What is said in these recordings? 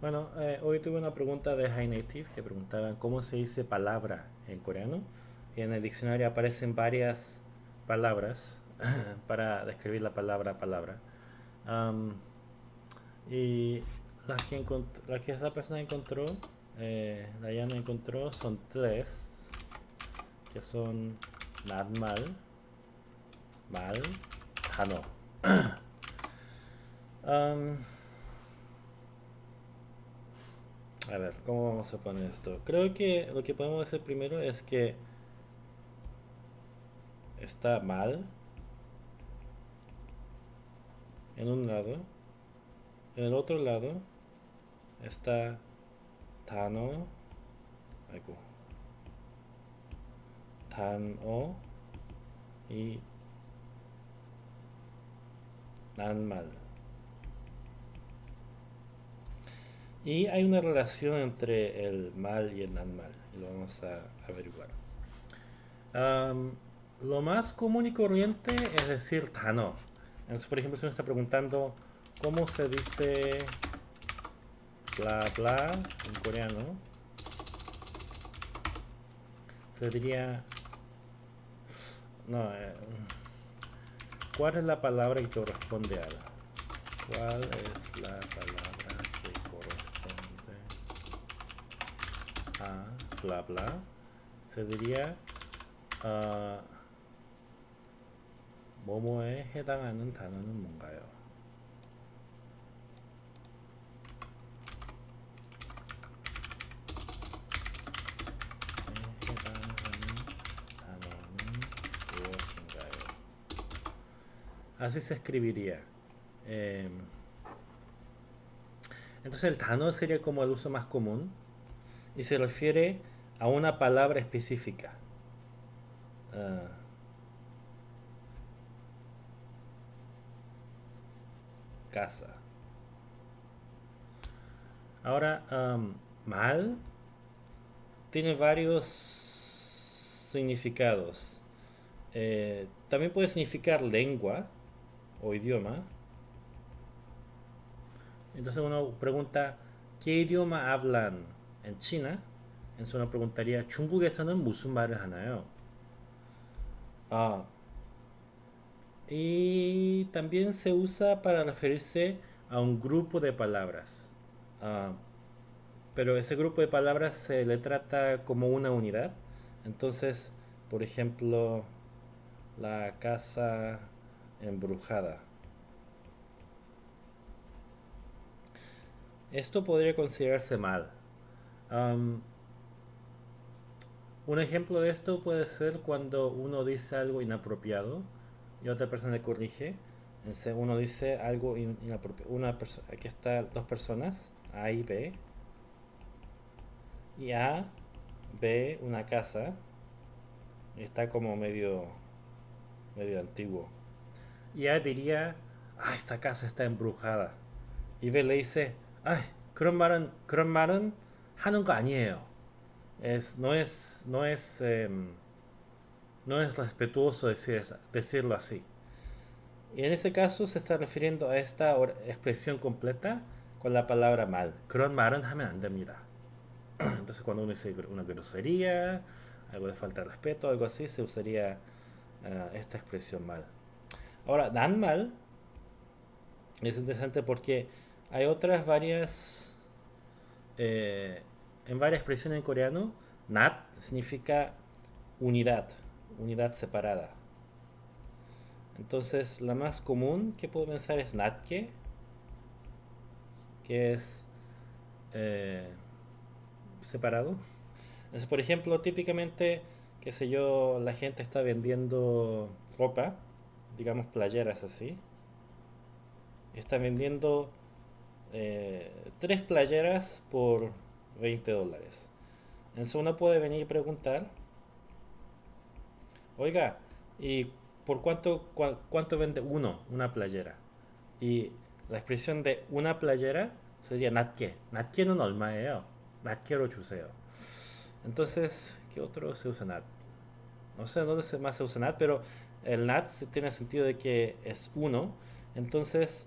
Bueno, eh, hoy tuve una pregunta de High Native que preguntaban cómo se dice palabra en coreano. Y en el diccionario aparecen varias palabras para describir la palabra palabra. Am, y las que, las que esa persona encontró, eh, Diana encontró, son tres, que son normal, mal, 단어. A ver, ¿cómo vamos a poner esto? Creo que lo que podemos hacer primero es que está mal en un lado, en el otro lado está Tano, algo, Tano y Nanmal. Y hay una relación entre el mal y el nanmal, y lo vamos a averiguar. Lo más común y corriente es decir 단어. Entonces, por ejemplo, si uno está preguntando cómo se dice bla bla en coreano, se diría. No, eh, ¿cuál es la palabra que corresponde a la? ¿Cuál es la palabra que corresponde a bla bla? Se diría 아, 뭐뭐에 해당하는 단어는 뭔가요? 에 해당하는 단어는 무엇인가요? Así se escribiría. Em, entonces el 단어 sería como el uso más común y se refiere a una palabra específica. Ah, casa. Ahora, mal tiene varios significados. Eh, también puede significar lengua o idioma. Entonces uno pregunta, ¿qué idioma hablan en China? Entonces uno preguntaría, 중국에서는 무슨 말을 하나요? Ah, y también se usa para referirse a un grupo de palabras. Ah, pero ese grupo de palabras se le trata como una unidad. Entonces, por ejemplo, la casa embrujada. Esto podría considerarse mal. Am, un ejemplo de esto puede ser cuando uno dice algo inapropiado y otra persona le corrige. Entonces uno dice algo in- inapropiado. Una persona, aquí están dos personas, A y B. Y A ve una casa y está como medio, medio antiguo. Y A diría, ah, esta casa está embrujada. Y B le dice, ay, 그런 말은, 그런 말은 하는 거 아니에요. Es, no es, no es, em, no es respetuoso decir esa- decirlo así. Y en ese caso se está refiriendo a esta or- expresión completa con la palabra mal. 그런 말은 하면 안 됩니다. Entonces cuando uno dice gr- una grosería, algo de falta de respeto, algo así, se usaría ah, esta expresión mal. Ahora, dan mal es interesante porque hay otras varias, eh, en varias expresiones en coreano, nat significa unidad, unidad separada. Entonces, la más común que puedo pensar es natke, que es eh, separado. Entonces, por ejemplo, típicamente, qué sé yo, la gente está vendiendo ropa, digamos playeras así. Está vendiendo eh, tres playeras por 20 dólares. Entonces uno puede venir y preguntar, oiga, ¿y por cuánto, cuánto vende uno una playera? Y la expresión de una playera sería natke. Natke no normaleo. Eh, oh, natke lo chuseo. Oh". Entonces, ¿qué otro se usa nat? No sé dónde se más se usa nat, pero el nat tiene sentido de que es uno. Entonces,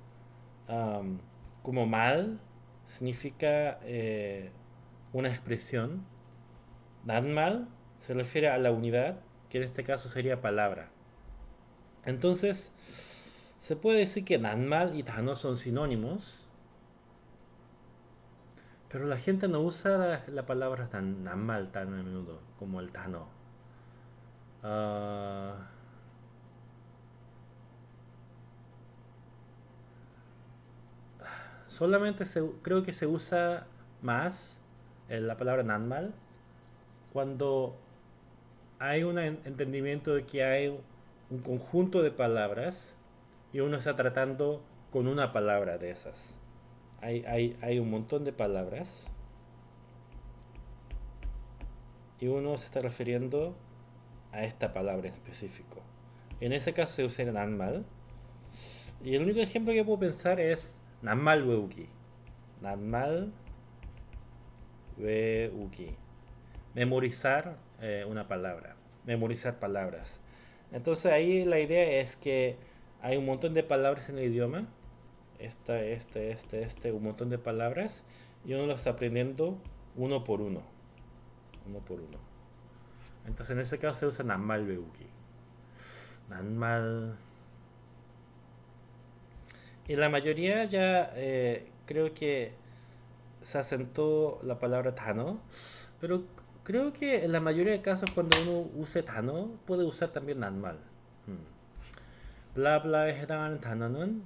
um, como mal significa eh, una expresión. Nanmal se refiere a la unidad, que en este caso sería palabra. Entonces, se puede decir que Nanmal y Tano son sinónimos, pero la gente no usa la, palabra tan Nanmal tan a menudo como el Tano. Ah, solamente creo que se usa más la palabra Nanmal cuando hay un entendimiento de que hay un conjunto de palabras y uno está tratando con una palabra de esas. Hay, hay, un montón de palabras y uno se está refiriendo a esta palabra en específico. En ese caso se usa Nanmal. Y el único ejemplo que puedo pensar es Nanmal Weuki. Nanmal Memorizar eh, una palabra. Memorizar palabras. Entonces ahí la idea es que hay un montón de palabras en el idioma. Esta, este, este, este, un montón de palabras. Y uno lo está aprendiendo uno por uno. Uno por uno. Entonces en ese caso se usa Nanmal Beuki. Nanmal. Y la mayoría ya eh, creo que se asentó la palabra Tano. Pero creo que en la mayoría de casos cuando uno use Tano puede usar también Nanmal. Hmm. 블라블라에 해당하는 단어는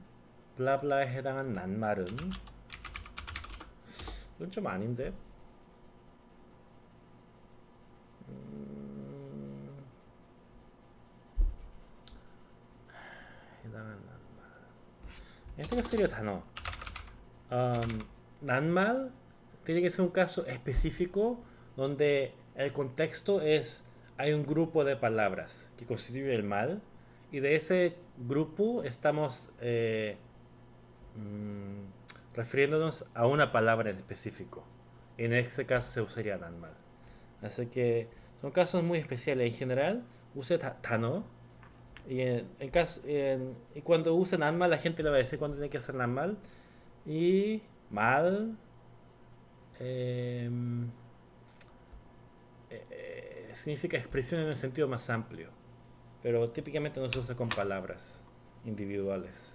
블라블라에 해당하는 낱말은 이건 좀 아닌데 음... 해당하는 낱말 Este sería 단어 um, 낱말 tiene que ser un caso específico donde el contexto es hay un grupo de palabras que constituye el mal y de ese grupo estamos eh, mm, refiriéndonos a una palabra en específico. En ese caso se usaría nanmal. Así que son casos muy especiales. En general, use tano. Y, en, caso, y cuando use nanmal, la gente le va a decir cuándo tiene que hacer nanmal. Y mal. Em, eh, eh, significa expresión en un sentido más amplio pero típicamente no se usa con palabras individuales.